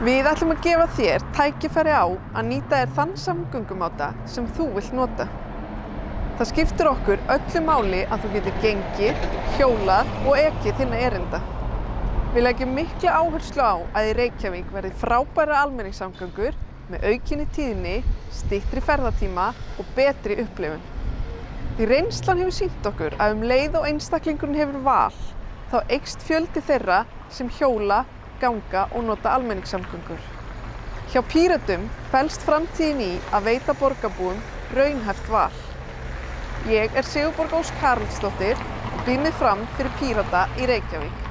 Við ætlum að gefa þér tækifæri á að nýta þér þann samgöngumáta sem þú vilt nota. Það skiptir okkur öllu máli að þú getur gengið, hjólað og ekið þinna erinda. Við leggjum mikla áherslu á að í Reykjavík verði frábæra almenningssamgöngur með aukinni tíðni, stittri ferðatíma og betri upplifun. Því reynslan hefur sínt okkur að um leið og einstaklingurinn hefur val, þá eikst fjöldi þeirra sem hjóla, ganga og nota almenningssamgöngur. Hjá Pírötum felst framtíðin í að veita borgarbúum raunhæft val. Ég er Sigurborg Ós Karlsdóttir og býð mig fram fyrir Pírata í Reykjavík.